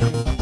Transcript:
Bye.